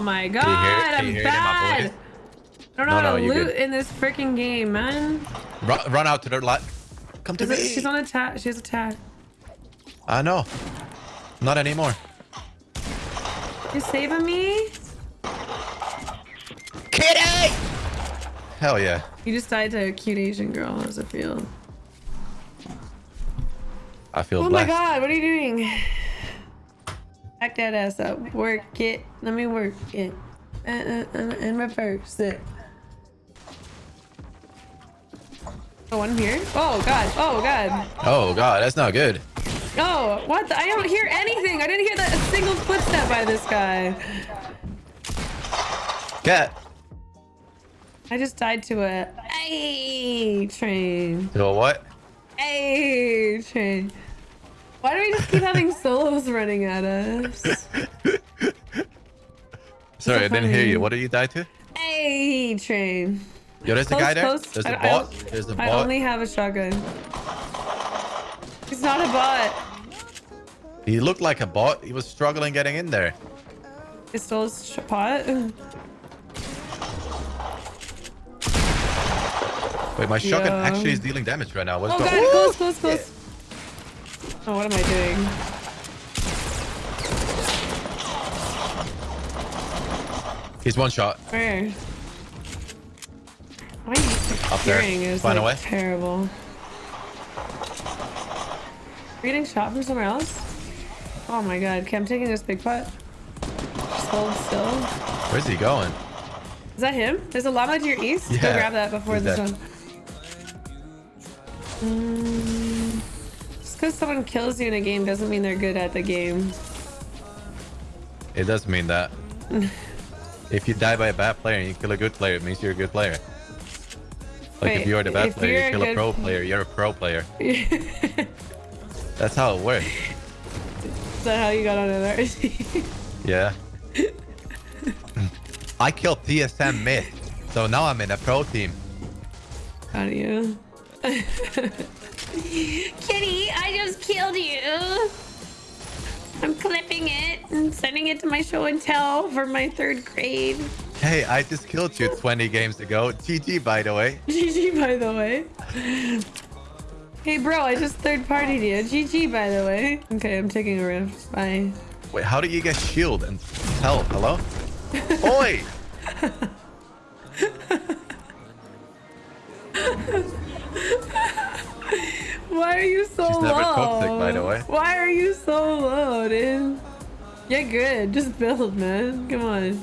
Oh my god, I'm hear it in my bad. I don't know No, how to you're loot in this freaking game, man. Run, run out to the light. Come to Is it, me. she's on attack. She's a tag. I know. Not anymore. You saving me? Kitty! Hell yeah. You just died to a cute Asian girl. How does it feel? I feel Oh blessed. my god, what are you doing? Back that ass up. Work it. Let me work it. Uh, uh, uh, and reverse it. Oh, one here. Oh god. Oh god. Oh god, that's not good. Oh, what? The? I don't hear anything. I didn't hear that a single footstep by this guy. Cat. I just died to a A train. You know what? A train. Why do we just keep having solos running at us? Sorry, I didn't hear you. What did you die to? A train. Yo, there's a guy there. close. There's I- a bot. There's a bot. I only have a shotgun. He's not a bot. He looked like a bot. He was struggling getting in there. He stole his pot. Wait, my shotgun Yeah. actually is dealing damage right now. What's Oh going god, close, close, close. Oh, what am I doing? He's one shot. Where? My Up there. is Find like, way. terrible. Are getting shot from somewhere else? Oh my god. Okay, I'm taking this big pot. Just hold still. Where's he going? Is that him? There's a llama to your east. Go grab that before he's this there. one. Mm, because someone kills you in a game doesn't mean they're good at the game. It does mean that. if you die by a bad player and you kill a good player, it means you're a good player. Like Wait, if you're the bad player, you're a kill a pro player, you're a pro player. That's how it works. Is that how you got on NRG? Yeah. I killed TSM mid, so now I'm in a pro team. how do you? Kitty, I just killed you. I'm clipping it and sending it to my show and tell for my third grade. Hey, I just killed you 20 games ago. GG, by the way. GG, by the way. Hey, bro, I just third partied you. GG, by the way. Okay, I'm taking a rift. Bye. Wait, how do you get shield and health? Hello? Oi! Why are you so She's low? never toxic, by the way. Why are you so low, dude? Get good. Just build, man. Come on.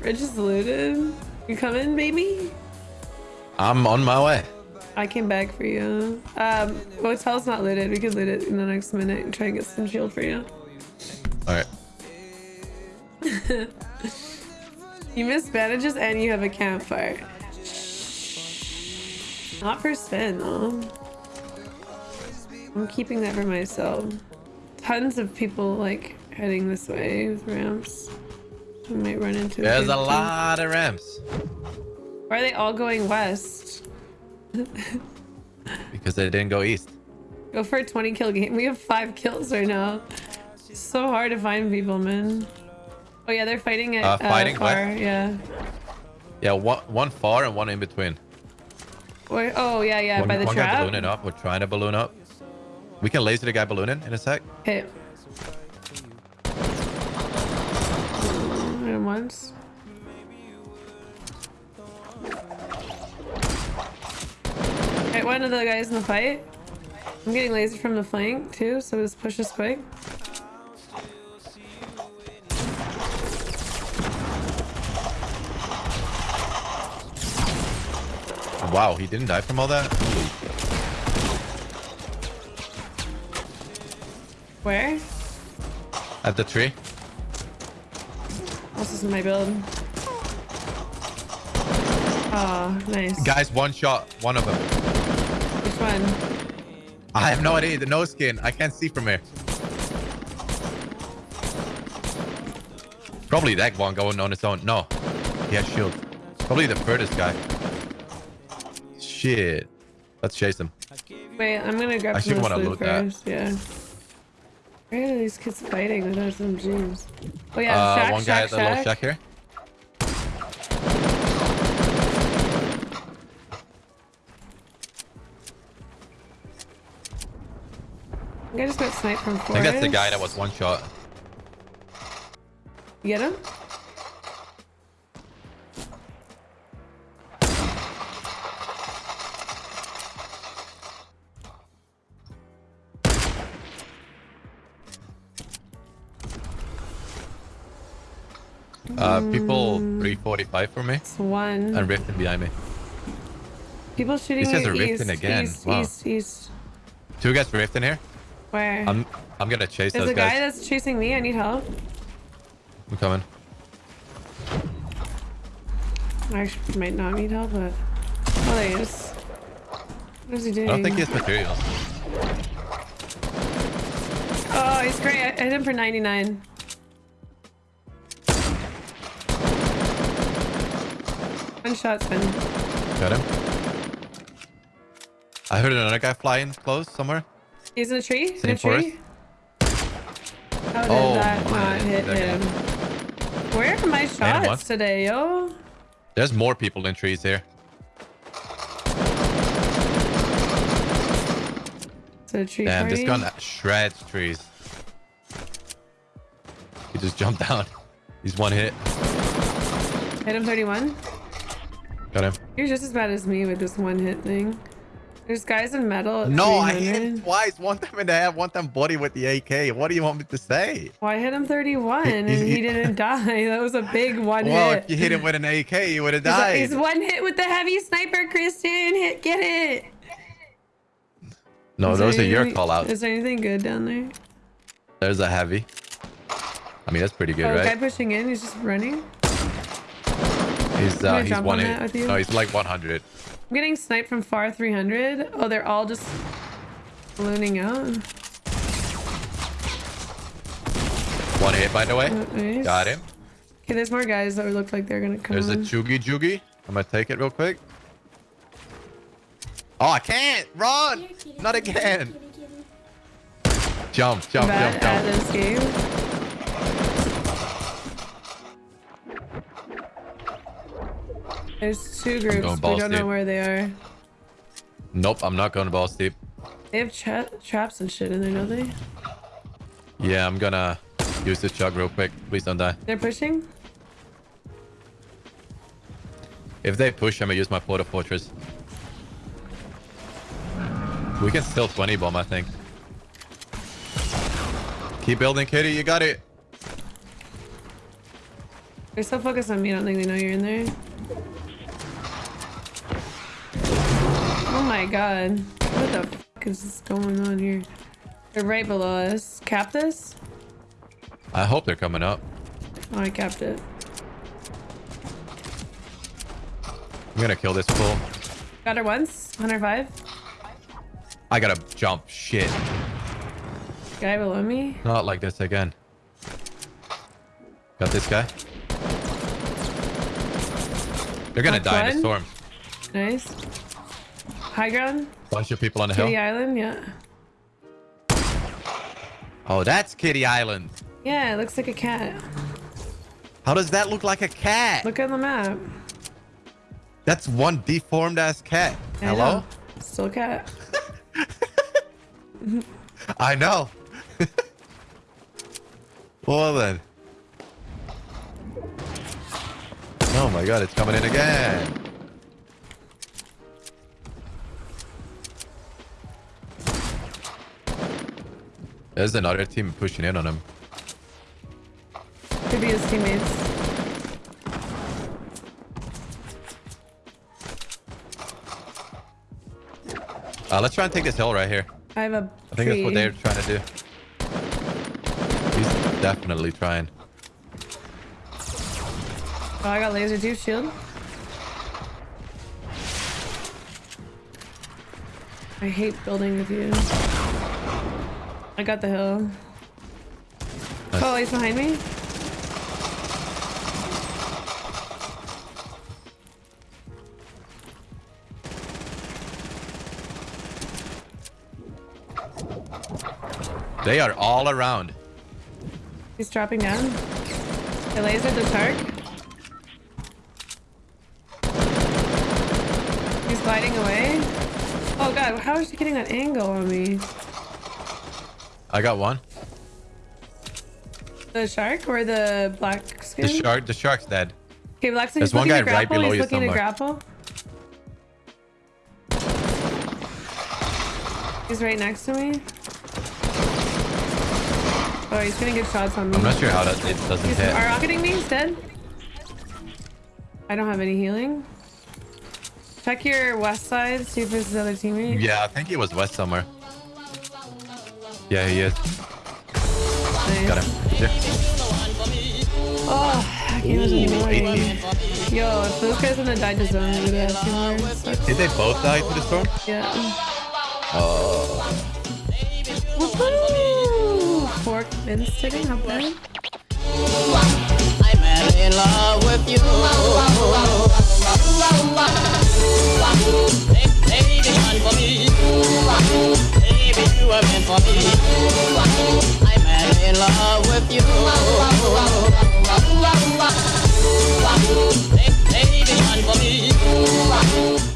Rich is looted. You coming, baby? I'm on my way. I came back for you. Um, hotel's not looted. We can loot it in the next minute and try and get some shield for you. Alright. You miss bandages and you have a campfire. Not for spin though. I'm keeping that for myself. Tons of people like heading this way with ramps. We might run into There's a lot of ramps. Why are they all going west? Because they didn't go east. Go for a 20 kill game. We have five kills right now. It's so hard to find people, man. Oh yeah, they're fighting at Uh, fighting far. west? Yeah. Yeah, one, one far and one in between. Where, oh yeah, yeah, one by the one trap. ballooning up. We're trying to balloon up. We can laser the guy ballooning in a sec. Hit. And once. One of the guys in the fight. I'm getting laser from the flank too, so just push this quick. Wow, he didn't die from all that? Where? At the tree? This is my build. Oh, nice. Guys, one shot. One of them. Which one? I have no idea. The nose skin. I can't see from here. Probably that one going on its own. No. He has shield. Probably the furthest guy. Shit. Let's chase him. Wait, I'm gonna grab I should of wanna loot loot that. Yeah. Where are these kids fighting with SMGs? Oh yeah, uh, shack, one shack, guy at the shack. little shack here. I, I think that's the guy that was one shot. You get him? Uh, people 345 for me It's one. and rifting behind me. People shooting These guys me are rifting again. East, Wow. east, east. Two guys rifting here. Where? I'm I'm gonna chase those. guys. There's a guy that's chasing me. I need help. I'm coming. I actually might not need help, but... Oh, there he is. What is he doing? I don't think he has materials. Oh, he's great. I hit him for 99. One shot's been. Got him. I heard another guy flying close somewhere. He's in a tree? In Same a tree? How did Oh that not hit that guy. him? Where are my shots today, yo? There's more people in trees here. Tree Damn, this party. gun shreds trees. He just jumped down. He's one hit. Hit him 31. Got him. You're just as bad as me with this one hit thing. There's guys in metal. At No, I hit him twice. One time in the head, one time body with the AK. What do you want me to say? Well, I hit him 31 and he didn't die. That was a big one Well, hit. if you hit him with an AK, you would have died. he's one hit with the heavy sniper, Christian. Hit, get it. No, Is there those are your call outs. Is there anything good down there? There's a heavy. I mean, that's pretty good, oh, guy pushing in. He's just running. He's uh, he's one on that hit. No, he's like 100. I'm getting sniped from far 300. Oh, they're all just ballooning out. One hit, by the way. Oh, nice. Got him. Okay, there's more guys that look like they're gonna come. There's a on. choogy joogie. I'm gonna take it real quick. Oh, I can't run! Not again. Jump, jump, bad jump, at this game. There's two groups. We don't know where they are. Nope, I'm not going to balls deep. They have tra traps and shit in there, don't they? Yeah, I'm gonna use this chug real quick. Please don't die. They're pushing. If they push, I'm gonna use my Port-a-Fortress. We can still 20 bomb, I think. Keep building, Kitty. You got it. They're so focused on me. I don't think they know you're in there. My god. What the fuck is this going on here? They're right below us. Cap this? I hope they're coming up. Oh, I capped it. I'm gonna kill this fool. Got her once. 105. I gotta jump. Shit. Guy below me. Not like this again. Got this guy. They're gonna Knocked die in the one. storm. Nice. High ground. Bunch of people on the Kitty hill. Island. Yeah. Oh, that's Kitty Island. Yeah, it looks like a cat. How does that look like a cat? Look at the map. That's one deformed ass cat. I Hello? know. Still cat. I know. well then. Oh my god, it's coming in again. There's another team pushing in on him. Could be his teammates. Uh, let's try and take this hill right here. I have a I think tree. that's what they're trying to do. He's definitely trying. Oh, I got laser too. Shield. I hate building with you. I got the hill. Nice. Oh, he's behind me. They are all around. He's dropping down. I lasered the shark. He's gliding away. Oh god, how is he getting that angle on me? I got one. The shark or the black skin? The shark. The shark's dead. Okay, black skin. There's one guy right grapple. below He's you looking to grapple. He's right next to me. Oh, he's gonna get shots on me. I'm not sure how that it doesn't He's hit. are rocketing me. He's dead. I don't have any healing. Check your west side. See if there's his other teammate. Yeah, I think he was west somewhere. Yeah, he is. Nice. Got him. Yeah. Oh, I can't listen Ooh, Yo, if those guys wouldn't have died to zone, we would have had two more. Did they both die to the storm? Yeah. Oh. Woohoo! Pork mince sitting, how bad? I'm in love with you. Baby, one for me you were meant for me. I am in love with you. Baby, take this one for me.